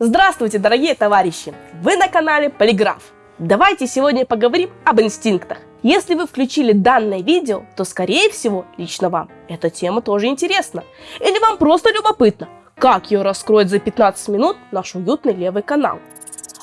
Здравствуйте, дорогие товарищи! Вы на канале Полиграф. Давайте сегодня поговорим об инстинктах. Если вы включили данное видео, то скорее всего лично вам эта тема тоже интересна. Или вам просто любопытно, как ее раскроет за 15 минут наш уютный левый канал.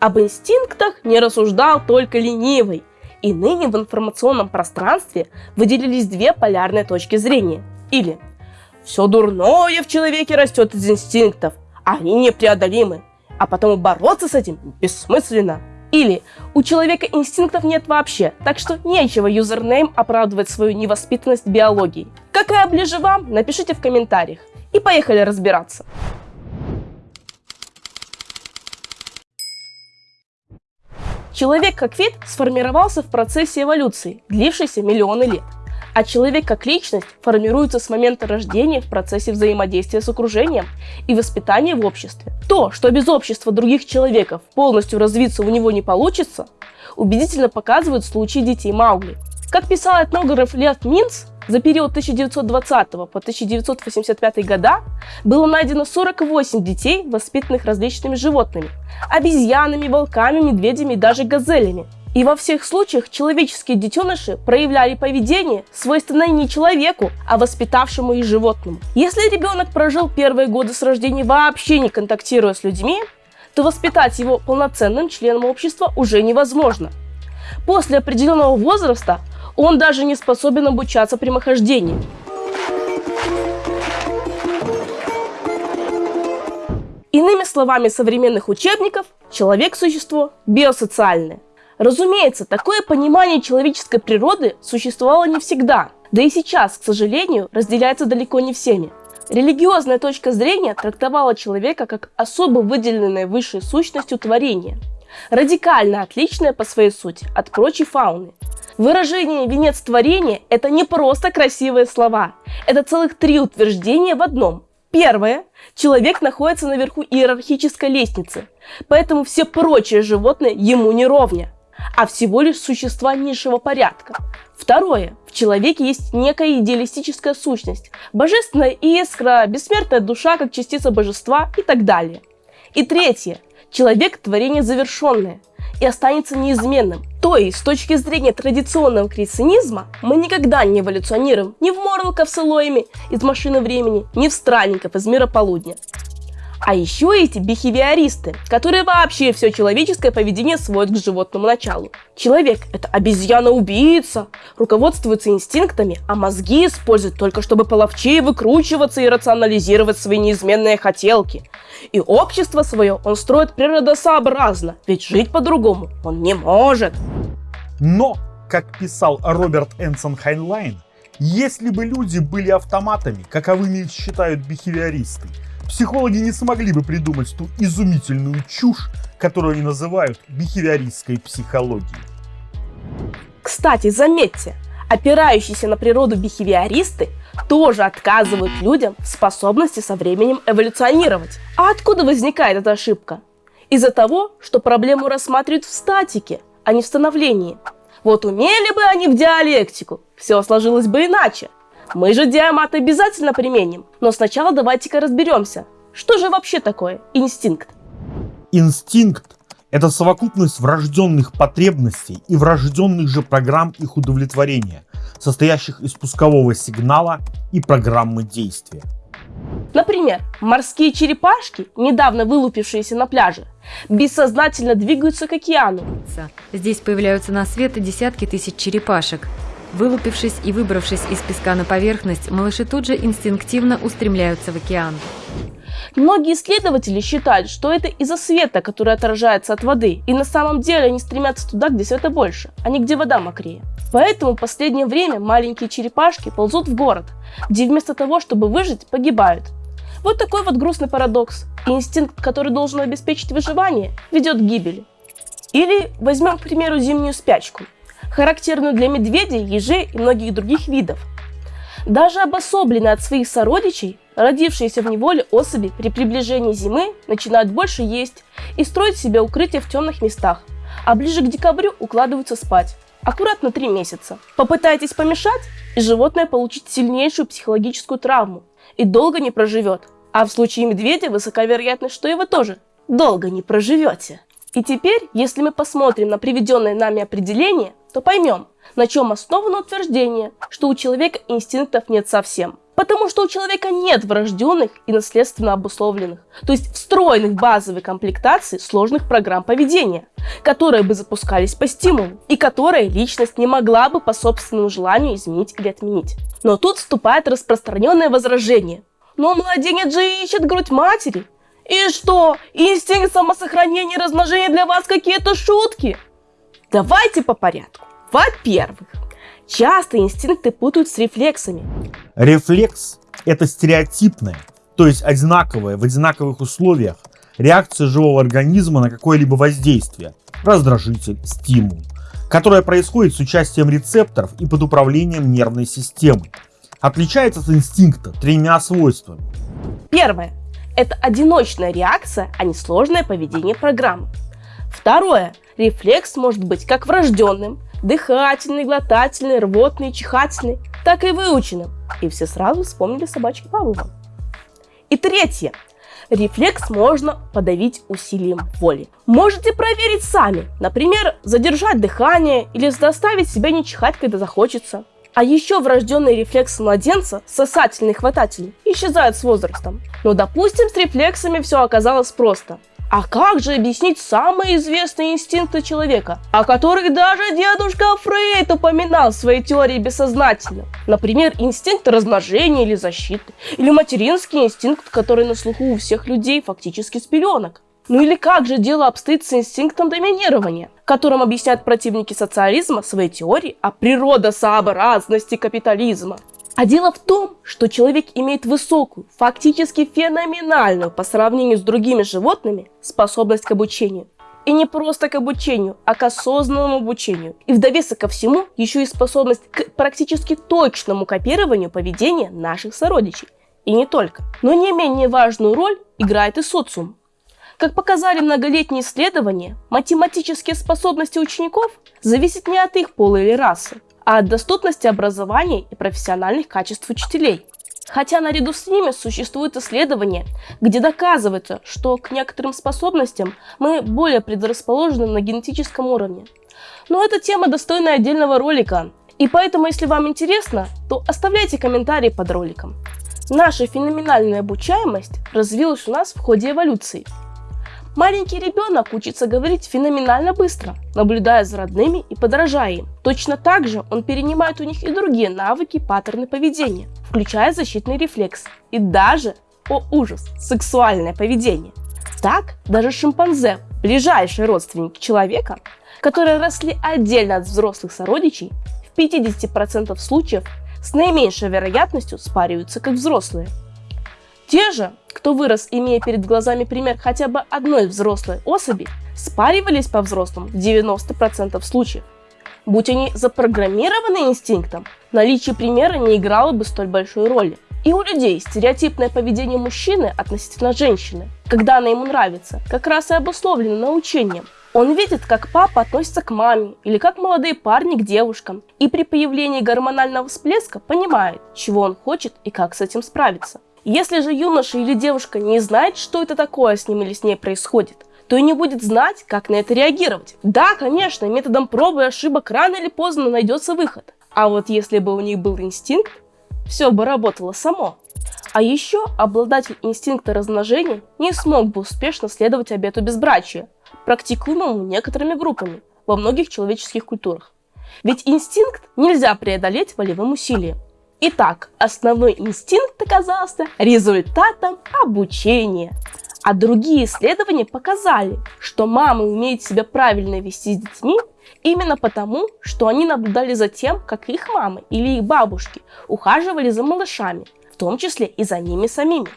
Об инстинктах не рассуждал только ленивый. И ныне в информационном пространстве выделились две полярные точки зрения. Или все дурное в человеке растет из инстинктов, они непреодолимы, а потом бороться с этим бессмысленно. Или у человека инстинктов нет вообще, так что нечего юзернейм оправдывать свою невоспитанность биологией. Какая ближе вам, напишите в комментариях. И поехали разбираться. Человек как вид сформировался в процессе эволюции, длившейся миллионы лет. А человек как личность формируется с момента рождения в процессе взаимодействия с окружением и воспитания в обществе. То, что без общества других человеков полностью развиться у него не получится, убедительно показывают случаи детей Маугли. Как писал этнограф Лев Минц, за период 1920 по 1985 года было найдено 48 детей, воспитанных различными животными – обезьянами, волками, медведями и даже газелями – и во всех случаях человеческие детеныши проявляли поведение, свойственное не человеку, а воспитавшему их животному. Если ребенок прожил первые годы с рождения вообще не контактируя с людьми, то воспитать его полноценным членом общества уже невозможно. После определенного возраста он даже не способен обучаться прямохождению. Иными словами современных учебников, человек – существо биосоциальное. Разумеется, такое понимание человеческой природы существовало не всегда, да и сейчас, к сожалению, разделяется далеко не всеми. Религиозная точка зрения трактовала человека как особо выделенное высшей сущностью творение, радикально отличное по своей сути от прочей фауны. Выражение «венец творения» — это не просто красивые слова, это целых три утверждения в одном. Первое. Человек находится наверху иерархической лестницы, поэтому все прочие животные ему не ровня а всего лишь существа низшего порядка. Второе. В человеке есть некая идеалистическая сущность, божественная искра, бессмертная душа как частица божества и так далее. И третье. Человек – творение завершенное и останется неизменным. То есть, с точки зрения традиционного креационизма, мы никогда не эволюционируем ни в Морлоков с Элоями из «Машины времени», ни в Странников из «Мира полудня». А еще эти бихевиористы, которые вообще все человеческое поведение сводят к животному началу. Человек – это обезьяна-убийца, руководствуется инстинктами, а мозги использует только чтобы половчее выкручиваться и рационализировать свои неизменные хотелки. И общество свое он строит природосообразно, ведь жить по-другому он не может. Но, как писал Роберт Энсон Хайнлайн, если бы люди были автоматами, каковыми считают бихевиористы, психологи не смогли бы придумать ту изумительную чушь, которую они называют бихевиористской психологией. Кстати, заметьте, опирающиеся на природу бихевиористы тоже отказывают людям в способности со временем эволюционировать. А откуда возникает эта ошибка? Из-за того, что проблему рассматривают в статике, а не в становлении. Вот умели бы они в диалектику, все сложилось бы иначе. Мы же диамат обязательно применим, но сначала давайте-ка разберемся, что же вообще такое инстинкт? Инстинкт – это совокупность врожденных потребностей и врожденных же программ их удовлетворения, состоящих из пускового сигнала и программы действия. Например, морские черепашки, недавно вылупившиеся на пляже, бессознательно двигаются к океану. Здесь появляются на свет десятки тысяч черепашек, Вылупившись и выбравшись из песка на поверхность, малыши тут же инстинктивно устремляются в океан. Многие исследователи считают, что это из-за света, который отражается от воды, и на самом деле они стремятся туда, где света больше, а не где вода мокрее. Поэтому в последнее время маленькие черепашки ползут в город, где вместо того, чтобы выжить, погибают. Вот такой вот грустный парадокс. Инстинкт, который должен обеспечить выживание, ведет к гибели. Или возьмем, к примеру, зимнюю спячку – характерную для медведей, ежей и многих других видов. Даже обособленные от своих сородичей, родившиеся в неволе особи при приближении зимы начинают больше есть и строить себе укрытие в темных местах, а ближе к декабрю укладываются спать. Аккуратно три месяца. Попытайтесь помешать, и животное получит сильнейшую психологическую травму и долго не проживет. А в случае медведя высока вероятность, что и вы тоже долго не проживете. И теперь, если мы посмотрим на приведенное нами определение, то поймем, на чем основано утверждение, что у человека инстинктов нет совсем. Потому что у человека нет врожденных и наследственно обусловленных, то есть встроенных базовой комплектации сложных программ поведения, которые бы запускались по стимулу, и которые личность не могла бы по собственному желанию изменить или отменить. Но тут вступает распространенное возражение. Но младенец же ищет грудь матери. И что, инстинкт самосохранения и размножения для вас какие-то шутки? Давайте по порядку. Во-первых, часто инстинкты путают с рефлексами. Рефлекс – это стереотипная, то есть одинаковая в одинаковых условиях реакция живого организма на какое-либо воздействие, раздражитель, стимул, которая происходит с участием рецепторов и под управлением нервной системы. Отличается от инстинкта тремя свойствами. Первое – это одиночная реакция, а не сложное поведение программы. Второе – рефлекс может быть как врожденным, дыхательный, глотательный, рвотный, чихательный, так и выученным. И все сразу вспомнили собачки Павлова. И третье. Рефлекс можно подавить усилием воли. Можете проверить сами. Например, задержать дыхание или заставить себя не чихать, когда захочется. А еще врожденный рефлекс младенца, сосательный хватательный, исчезает с возрастом. Но допустим, с рефлексами все оказалось просто. А как же объяснить самые известные инстинкты человека, о которых даже дедушка Фрейд упоминал в своей теории бессознательно? Например, инстинкт размножения или защиты, или материнский инстинкт, который на слуху у всех людей фактически с пеленок. Ну или как же дело обстоит с инстинктом доминирования, которым объясняют противники социализма свои теории о природосообразности капитализма? А дело в том, что человек имеет высокую, фактически феноменальную по сравнению с другими животными способность к обучению. И не просто к обучению, а к осознанному обучению. И в довесок ко всему еще и способность к практически точному копированию поведения наших сородичей. И не только. Но не менее важную роль играет и социум. Как показали многолетние исследования, математические способности учеников зависят не от их пола или расы, а от доступности образования и профессиональных качеств учителей. Хотя наряду с ними существуют исследования, где доказывается, что к некоторым способностям мы более предрасположены на генетическом уровне. Но эта тема достойна отдельного ролика, и поэтому, если вам интересно, то оставляйте комментарии под роликом. Наша феноменальная обучаемость развилась у нас в ходе эволюции – Маленький ребенок учится говорить феноменально быстро, наблюдая за родными и подражая им. Точно так же он перенимает у них и другие навыки, паттерны поведения, включая защитный рефлекс и даже, о ужас, сексуальное поведение. Так, даже шимпанзе, ближайшие родственники человека, которые росли отдельно от взрослых сородичей, в 50% случаев с наименьшей вероятностью спариваются как взрослые. Те же, кто вырос, имея перед глазами пример хотя бы одной взрослой особи, спаривались по-взрослому в 90% случаев. Будь они запрограммированы инстинктом, наличие примера не играло бы столь большой роли. И у людей стереотипное поведение мужчины относительно женщины, когда она ему нравится, как раз и обусловлено научением. Он видит, как папа относится к маме или как молодые парни к девушкам, и при появлении гормонального всплеска понимает, чего он хочет и как с этим справиться. Если же юноша или девушка не знает, что это такое с ним или с ней происходит, то и не будет знать, как на это реагировать. Да, конечно, методом пробы и ошибок рано или поздно найдется выход. А вот если бы у них был инстинкт, все бы работало само. А еще обладатель инстинкта размножения не смог бы успешно следовать обету безбрачия, практикуемому некоторыми группами во многих человеческих культурах. Ведь инстинкт нельзя преодолеть волевым усилием. Итак, основной инстинкт оказался результатом обучения. А другие исследования показали, что мамы умеют себя правильно вести с детьми именно потому, что они наблюдали за тем, как их мамы или их бабушки ухаживали за малышами, в том числе и за ними самими.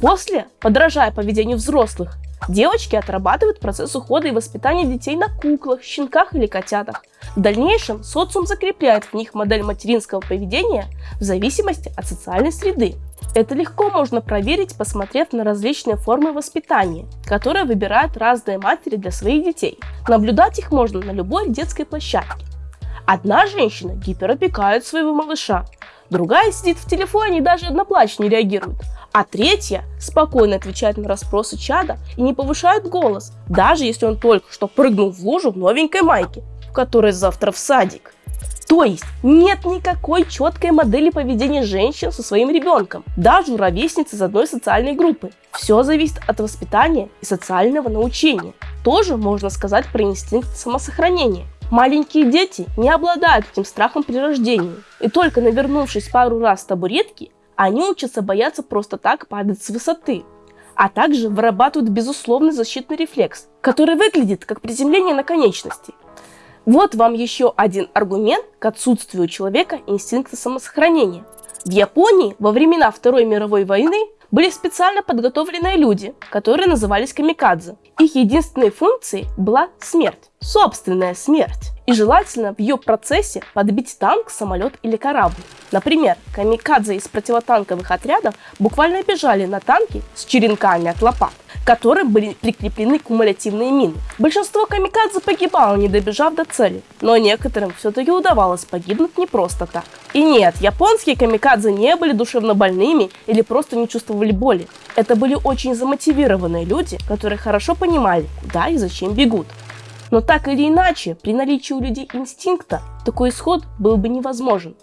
После, подражая поведению взрослых, Девочки отрабатывают процесс ухода и воспитания детей на куклах, щенках или котятах. В дальнейшем социум закрепляет в них модель материнского поведения в зависимости от социальной среды. Это легко можно проверить, посмотрев на различные формы воспитания, которые выбирают разные матери для своих детей. Наблюдать их можно на любой детской площадке. Одна женщина гиперопекает своего малыша, другая сидит в телефоне и даже одноплач не реагирует, А третья спокойно отвечает на расспросы чада и не повышает голос, даже если он только что прыгнул в лужу в новенькой майке, в которой завтра в садик. То есть нет никакой четкой модели поведения женщин со своим ребенком, даже у ровесниц из одной социальной группы. Все зависит от воспитания и социального научения. Тоже можно сказать про инстинкт самосохранения. Маленькие дети не обладают этим страхом при рождении, и только навернувшись пару раз с табуретки, они учатся бояться просто так падать с высоты, а также вырабатывают безусловный защитный рефлекс, который выглядит как приземление на конечности. Вот вам еще один аргумент к отсутствию у человека инстинкта самосохранения. В Японии во времена Второй мировой войны были специально подготовленные люди, которые назывались камикадзе. Их единственной функцией была смерть, собственная смерть и желательно в ее процессе подбить танк, самолет или корабль. Например, камикадзе из противотанковых отрядов буквально бежали на танки с черенками от лопат, к которым были прикреплены кумулятивные мины. Большинство камикадзе погибало, не добежав до цели, но некоторым все-таки удавалось погибнуть не просто так. И нет, японские камикадзе не были душевно больными или просто не чувствовали боли. Это были очень замотивированные люди, которые хорошо понимали, куда и зачем бегут. Но так или иначе, при наличии у людей инстинкта, такой исход был бы невозможен.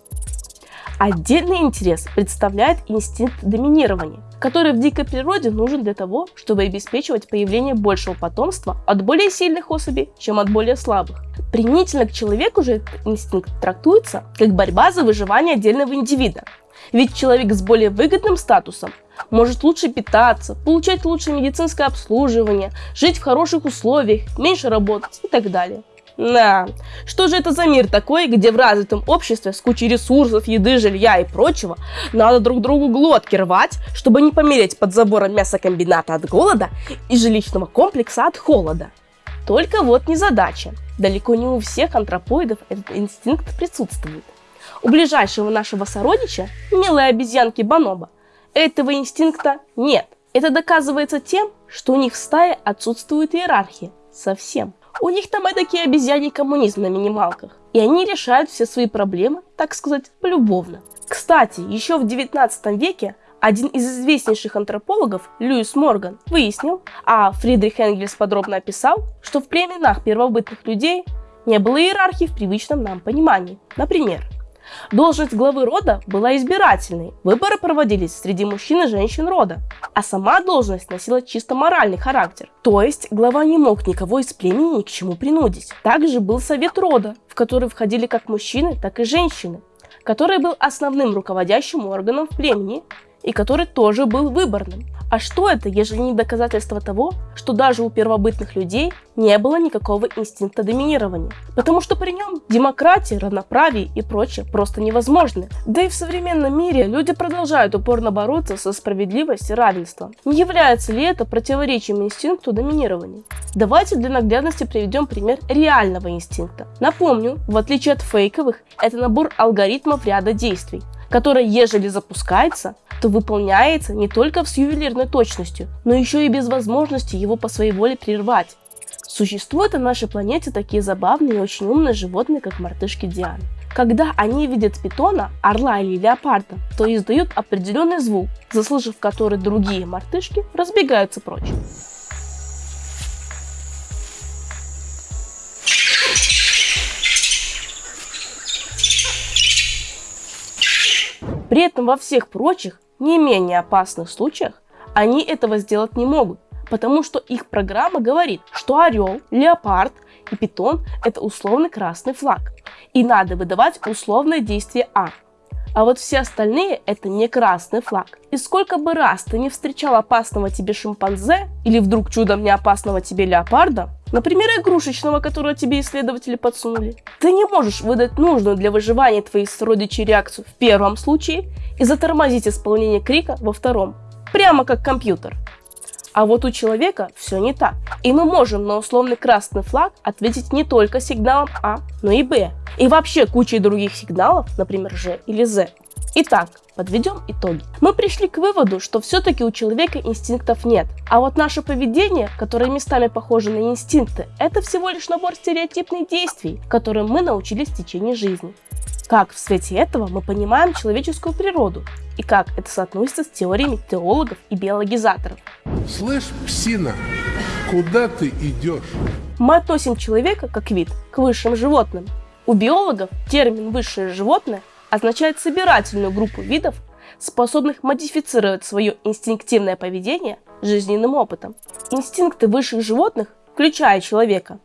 Отдельный интерес представляет инстинкт доминирования, который в дикой природе нужен для того, чтобы обеспечивать появление большего потомства от более сильных особей, чем от более слабых. Применительно к человеку же этот инстинкт трактуется как борьба за выживание отдельного индивида. Ведь человек с более выгодным статусом может лучше питаться, получать лучшее медицинское обслуживание, жить в хороших условиях, меньше работать и так далее. Да, что же это за мир такой, где в развитом обществе с кучей ресурсов, еды, жилья и прочего надо друг другу глотки рвать, чтобы не помереть под забором мясокомбината от голода и жилищного комплекса от холода? Только вот не задача. Далеко не у всех антропоидов этот инстинкт присутствует. У ближайшего нашего сородича, милой обезьянки Баноба, этого инстинкта нет. Это доказывается тем, что у них в стае отсутствует иерархия. Совсем. У них там эдакий обезьяний коммунизм на минималках. И они решают все свои проблемы, так сказать, полюбовно. Кстати, еще в 19 веке один из известнейших антропологов, Льюис Морган, выяснил, а Фридрих Энгельс подробно описал, что в племенах первобытных людей не было иерархии в привычном нам понимании. Например, Должность главы рода была избирательной, выборы проводились среди мужчин и женщин рода, а сама должность носила чисто моральный характер. То есть глава не мог никого из племени ни к чему принудить. Также был совет рода, в который входили как мужчины, так и женщины, который был основным руководящим органом в племени и который тоже был выборным. А что это, ежели не доказательство того, что даже у первобытных людей не было никакого инстинкта доминирования? Потому что при нем демократия, равноправие и прочее просто невозможны. Да и в современном мире люди продолжают упорно бороться со справедливостью и равенством. Не является ли это противоречием инстинкту доминирования? Давайте для наглядности приведем пример реального инстинкта. Напомню, в отличие от фейковых, это набор алгоритмов ряда действий, который, ежели запускается, то выполняется не только с ювелирной точностью, но еще и без возможности его по своей воле прервать. Существуют на нашей планете такие забавные и очень умные животные, как мартышки Дианы. Когда они видят питона, орла или леопарда, то издают определенный звук, заслышав который другие мартышки разбегаются прочь. При этом во всех прочих не менее опасных случаях они этого сделать не могут, потому что их программа говорит, что орел, леопард и питон – это условный красный флаг, и надо выдавать условное действие А. А вот все остальные – это не красный флаг. И сколько бы раз ты не встречал опасного тебе шимпанзе, или вдруг чудом не опасного тебе леопарда, например, игрушечного, которого тебе исследователи подсунули, ты не можешь выдать нужную для выживания твоих сородичей реакцию в первом случае и затормозить исполнение крика во втором. Прямо как компьютер. А вот у человека все не так. И мы можем на условный красный флаг ответить не только сигналом А, но и Б. И вообще кучей других сигналов, например, Ж или З. Итак, подведем итоги. Мы пришли к выводу, что все-таки у человека инстинктов нет. А вот наше поведение, которое местами похоже на инстинкты, это всего лишь набор стереотипных действий, которым мы научились в течение жизни. Как в свете этого мы понимаем человеческую природу и как это соотносится с теориями теологов и биологизаторов. Слышь, псина, куда ты идешь? Мы относим человека как вид к высшим животным. У биологов термин «высшее животное» означает собирательную группу видов, способных модифицировать свое инстинктивное поведение жизненным опытом. Инстинкты высших животных, включая человека,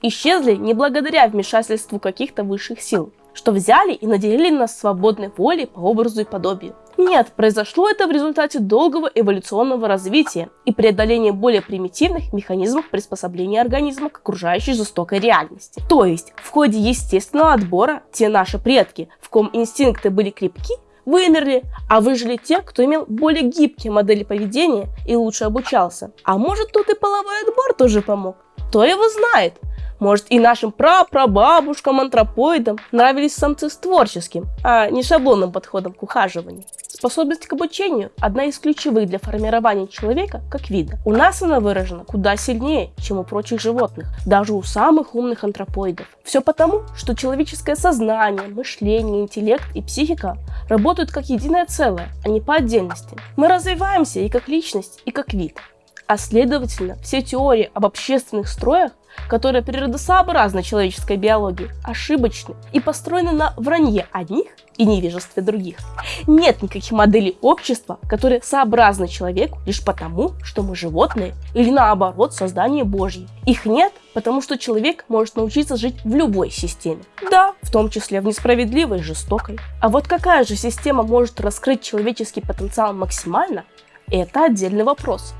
исчезли не благодаря вмешательству каких-то высших сил, что взяли и наделили нас свободной волей по образу и подобию. Нет, произошло это в результате долгого эволюционного развития и преодоления более примитивных механизмов приспособления организма к окружающей жестокой реальности. То есть, в ходе естественного отбора те наши предки, в ком инстинкты были крепки, вымерли, а выжили те, кто имел более гибкие модели поведения и лучше обучался. А может тут и половой отбор тоже помог? Кто его знает? Может и нашим прапрабабушкам антропоидам нравились самцы с творческим, а не шаблонным подходом к ухаживанию. Способность к обучению – одна из ключевых для формирования человека как вида. У нас она выражена куда сильнее, чем у прочих животных, даже у самых умных антропоидов. Все потому, что человеческое сознание, мышление, интеллект и психика работают как единое целое, а не по отдельности. Мы развиваемся и как личность, и как вид. А следовательно, все теории об общественных строях, которые природосообразны человеческой биологии, ошибочны и построены на вранье одних и невежестве других. Нет никаких моделей общества, которые сообразны человеку лишь потому, что мы животные или наоборот создание Божье. Их нет, потому что человек может научиться жить в любой системе. Да, в том числе в несправедливой и жестокой. А вот какая же система может раскрыть человеческий потенциал максимально, это отдельный вопрос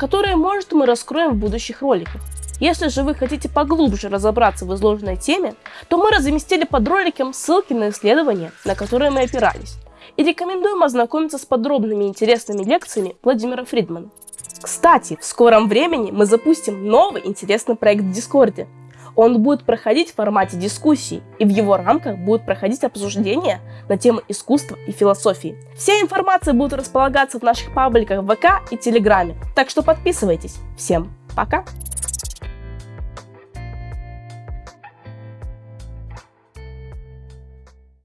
которые, может, мы раскроем в будущих роликах. Если же вы хотите поглубже разобраться в изложенной теме, то мы разместили под роликом ссылки на исследования, на которые мы опирались. И рекомендуем ознакомиться с подробными интересными лекциями Владимира Фридмана. Кстати, в скором времени мы запустим новый интересный проект в Дискорде, он будет проходить в формате дискуссий, и в его рамках будут проходить обсуждения на темы искусства и философии. Вся информация будет располагаться в наших пабликах ВК и Телеграме, так что подписывайтесь. Всем пока!